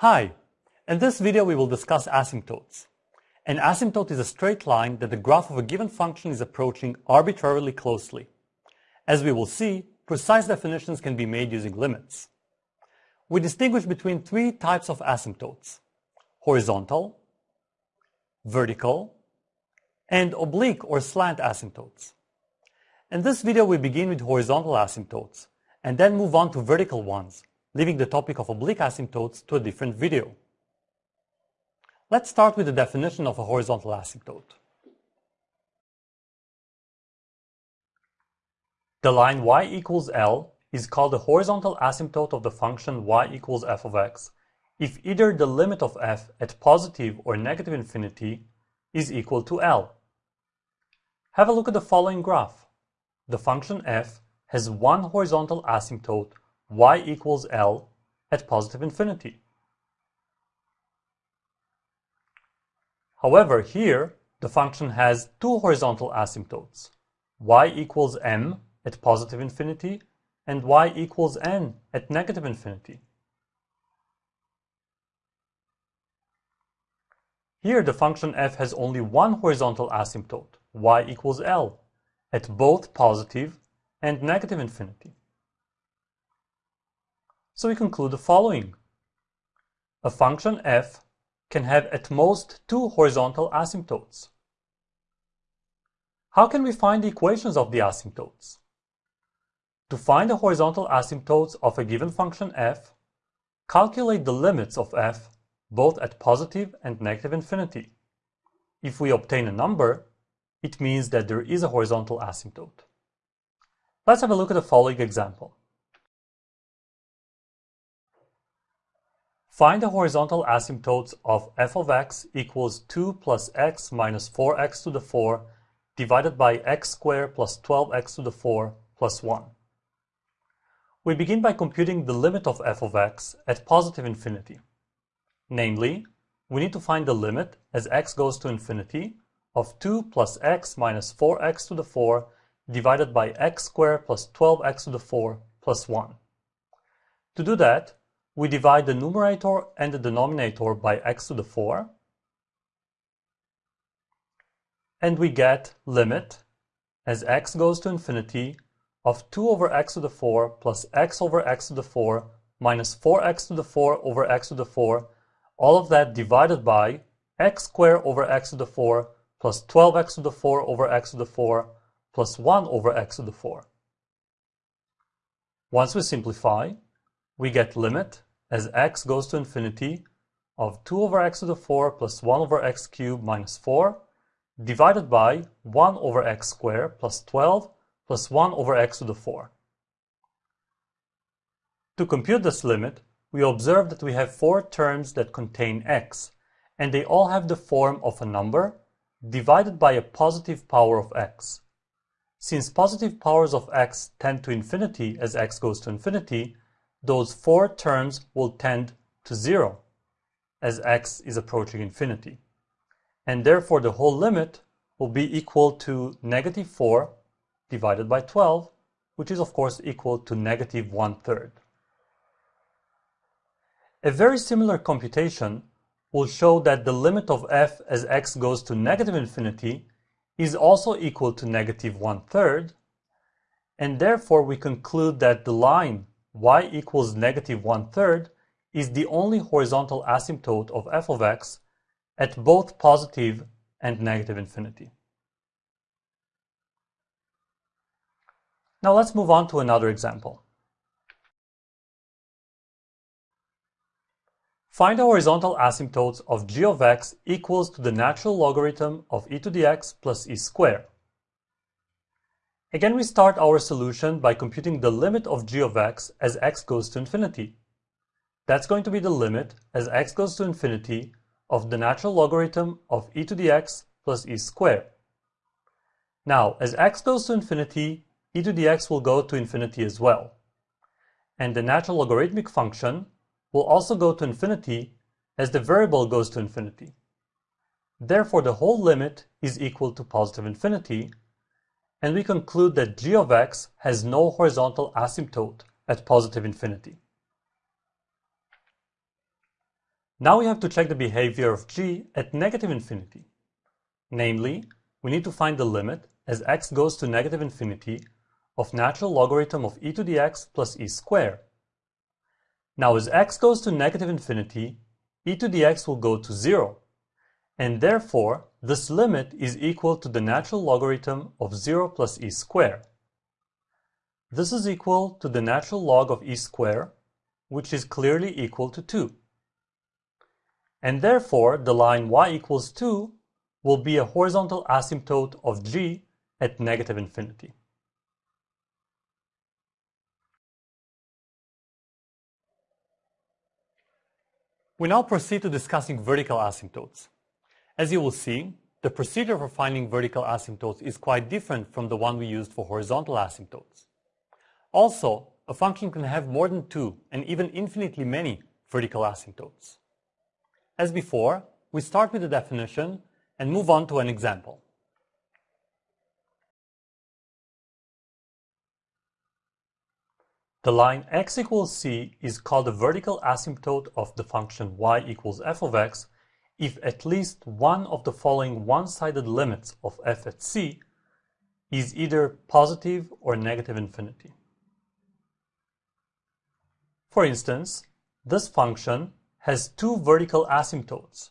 Hi! In this video we will discuss asymptotes. An asymptote is a straight line that the graph of a given function is approaching arbitrarily closely. As we will see, precise definitions can be made using limits. We distinguish between three types of asymptotes. Horizontal, vertical, and oblique or slant asymptotes. In this video we begin with horizontal asymptotes, and then move on to vertical ones, leaving the topic of oblique asymptotes to a different video. Let's start with the definition of a horizontal asymptote. The line y equals L is called the horizontal asymptote of the function y equals f of x if either the limit of f at positive or negative infinity is equal to L. Have a look at the following graph. The function f has one horizontal asymptote y equals L at positive infinity. However, here the function has two horizontal asymptotes, y equals m at positive infinity and y equals n at negative infinity. Here the function f has only one horizontal asymptote, y equals L, at both positive and negative infinity. So we conclude the following. A function f can have at most two horizontal asymptotes. How can we find the equations of the asymptotes? To find the horizontal asymptotes of a given function f, calculate the limits of f both at positive and negative infinity. If we obtain a number, it means that there is a horizontal asymptote. Let's have a look at the following example. Find the horizontal asymptotes of f of x equals 2 plus x minus 4x to the 4 divided by x squared plus 12x to the 4 plus 1. We begin by computing the limit of f of x at positive infinity. Namely, we need to find the limit as x goes to infinity of 2 plus x minus 4x to the 4 divided by x squared plus 12x to the 4 plus 1. To do that, we divide the numerator and the denominator by x to the 4, and we get limit as x goes to infinity of 2 over x to the 4 plus x over x to the 4 minus 4x to the 4 over x to the 4, all of that divided by x squared over x to the 4 plus 12x to the 4 over x to the 4 plus 1 over x to the 4. Once we simplify, we get limit as x goes to infinity of 2 over x to the 4 plus 1 over x cubed minus 4 divided by 1 over x squared plus 12 plus 1 over x to the 4. To compute this limit, we observe that we have four terms that contain x, and they all have the form of a number divided by a positive power of x. Since positive powers of x tend to infinity as x goes to infinity, those four terms will tend to zero as x is approaching infinity. And therefore the whole limit will be equal to negative 4 divided by 12, which is of course equal to negative one-third. A very similar computation will show that the limit of f as x goes to negative infinity is also equal to negative one-third, and therefore we conclude that the line y equals negative one-third is the only horizontal asymptote of f of x at both positive and negative infinity. Now let's move on to another example. Find the horizontal asymptotes of g of x equals to the natural logarithm of e to the x plus e squared. Again, we start our solution by computing the limit of g of x as x goes to infinity. That's going to be the limit as x goes to infinity of the natural logarithm of e to the x plus e squared. Now, as x goes to infinity, e to the x will go to infinity as well. And the natural logarithmic function will also go to infinity as the variable goes to infinity. Therefore, the whole limit is equal to positive infinity, and we conclude that g of x has no horizontal asymptote at positive infinity. Now we have to check the behavior of g at negative infinity. Namely, we need to find the limit as x goes to negative infinity of natural logarithm of e to the x plus e squared. Now as x goes to negative infinity, e to the x will go to 0, and therefore this limit is equal to the natural logarithm of 0 plus e squared. This is equal to the natural log of e squared, which is clearly equal to 2. And therefore the line y equals 2 will be a horizontal asymptote of g at negative infinity. We now proceed to discussing vertical asymptotes. As you will see, the procedure for finding vertical asymptotes is quite different from the one we used for horizontal asymptotes. Also, a function can have more than two and even infinitely many vertical asymptotes. As before, we start with the definition and move on to an example. The line x equals c is called the vertical asymptote of the function y equals f of x if at least one of the following one-sided limits of f at c is either positive or negative infinity. For instance, this function has two vertical asymptotes.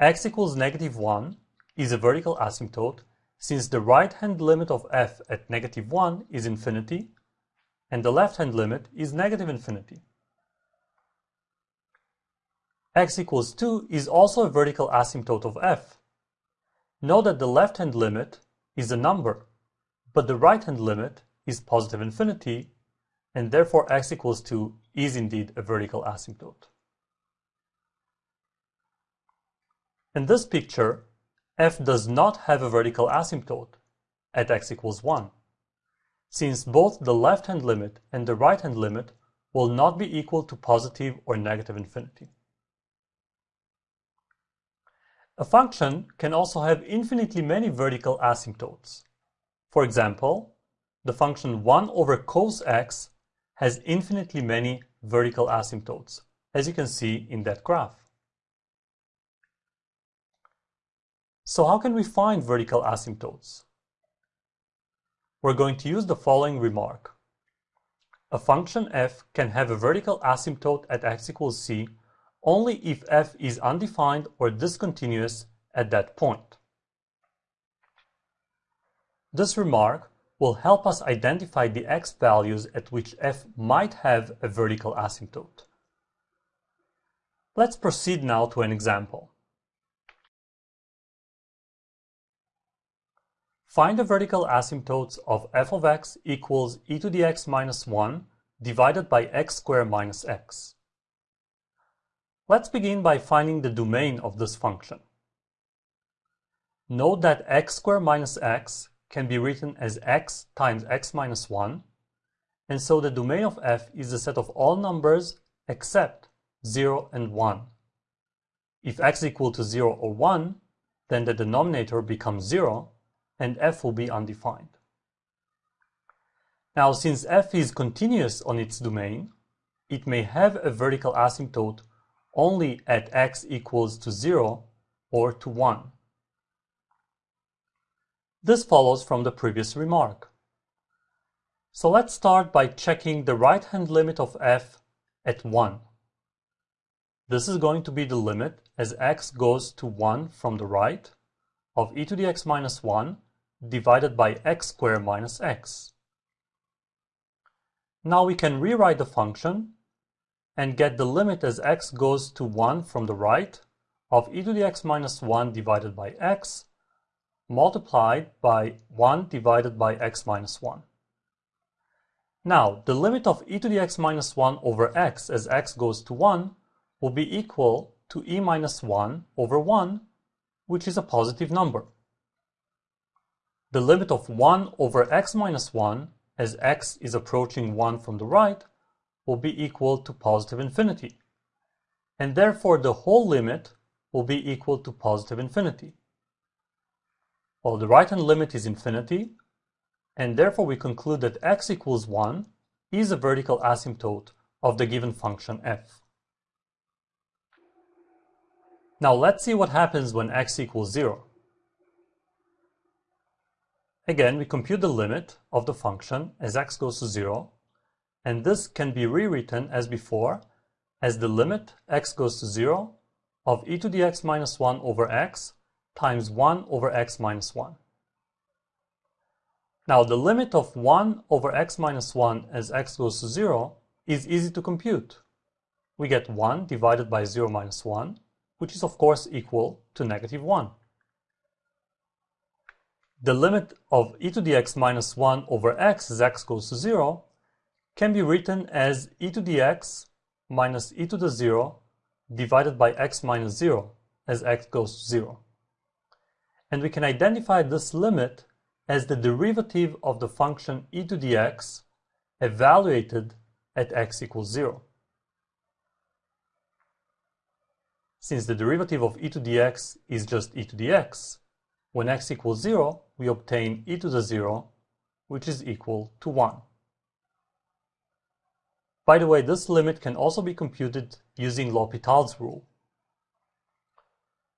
x equals negative 1 is a vertical asymptote since the right-hand limit of f at negative 1 is infinity and the left-hand limit is negative infinity. X equals 2 is also a vertical asymptote of f. Note that the left-hand limit is a number, but the right-hand limit is positive infinity, and therefore x equals 2 is indeed a vertical asymptote. In this picture, f does not have a vertical asymptote at x equals 1 since both the left-hand limit and the right-hand limit will not be equal to positive or negative infinity. A function can also have infinitely many vertical asymptotes. For example, the function 1 over cos x has infinitely many vertical asymptotes, as you can see in that graph. So how can we find vertical asymptotes? we're going to use the following remark. A function f can have a vertical asymptote at x equals c only if f is undefined or discontinuous at that point. This remark will help us identify the x values at which f might have a vertical asymptote. Let's proceed now to an example. Find the vertical asymptotes of f of x equals e to the x minus 1 divided by x squared minus x. Let's begin by finding the domain of this function. Note that x squared minus x can be written as x times x minus 1, and so the domain of f is the set of all numbers except 0 and 1. If x equal to 0 or 1, then the denominator becomes 0, and f will be undefined. Now, since f is continuous on its domain, it may have a vertical asymptote only at x equals to 0 or to 1. This follows from the previous remark. So let's start by checking the right-hand limit of f at 1. This is going to be the limit as x goes to 1 from the right of e to the x minus 1 divided by x squared minus x. Now we can rewrite the function and get the limit as x goes to 1 from the right of e to the x minus 1 divided by x multiplied by 1 divided by x minus 1. Now, the limit of e to the x minus 1 over x as x goes to 1 will be equal to e minus 1 over 1, which is a positive number the limit of 1 over x minus 1 as x is approaching 1 from the right will be equal to positive infinity. And therefore the whole limit will be equal to positive infinity. Well, the right-hand limit is infinity, and therefore we conclude that x equals 1 is a vertical asymptote of the given function f. Now let's see what happens when x equals 0. Again, we compute the limit of the function as x goes to 0, and this can be rewritten as before as the limit x goes to 0 of e to the x minus 1 over x times 1 over x minus 1. Now the limit of 1 over x minus 1 as x goes to 0 is easy to compute. We get 1 divided by 0 minus 1, which is of course equal to negative 1. The limit of e to the x minus 1 over x as x goes to 0 can be written as e to the x minus e to the 0 divided by x minus 0 as x goes to 0. And we can identify this limit as the derivative of the function e to the x evaluated at x equals 0. Since the derivative of e to the x is just e to the x, when x equals 0, we obtain e to the 0, which is equal to 1. By the way, this limit can also be computed using L'Hopital's rule.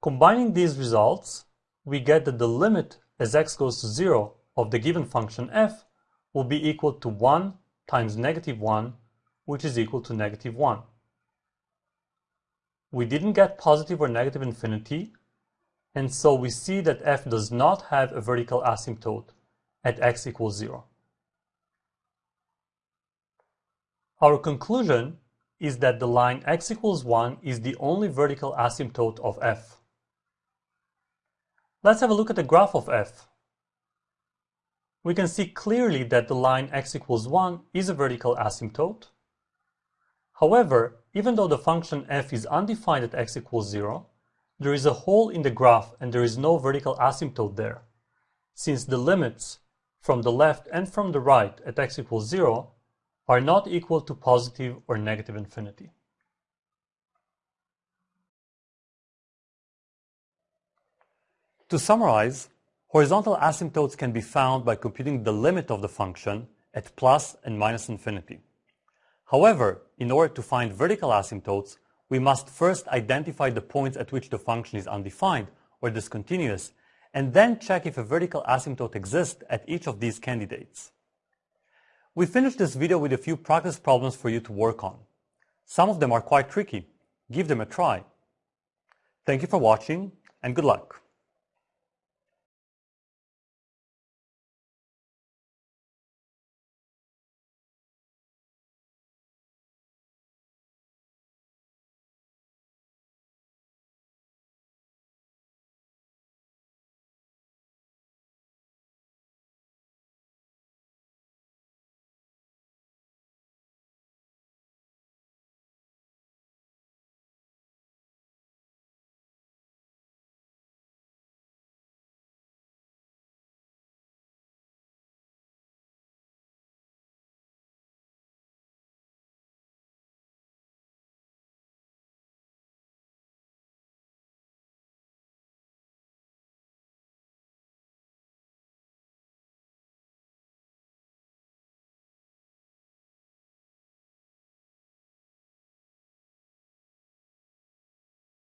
Combining these results, we get that the limit as x goes to 0 of the given function f will be equal to 1 times negative 1, which is equal to negative 1. We didn't get positive or negative infinity, and so we see that f does not have a vertical asymptote at x equals 0. Our conclusion is that the line x equals 1 is the only vertical asymptote of f. Let's have a look at the graph of f. We can see clearly that the line x equals 1 is a vertical asymptote. However, even though the function f is undefined at x equals 0, there is a hole in the graph and there is no vertical asymptote there, since the limits from the left and from the right at x equals 0 are not equal to positive or negative infinity. To summarize, horizontal asymptotes can be found by computing the limit of the function at plus and minus infinity. However, in order to find vertical asymptotes, we must first identify the points at which the function is undefined or discontinuous, and then check if a vertical asymptote exists at each of these candidates. We finished this video with a few practice problems for you to work on. Some of them are quite tricky. Give them a try. Thank you for watching and good luck.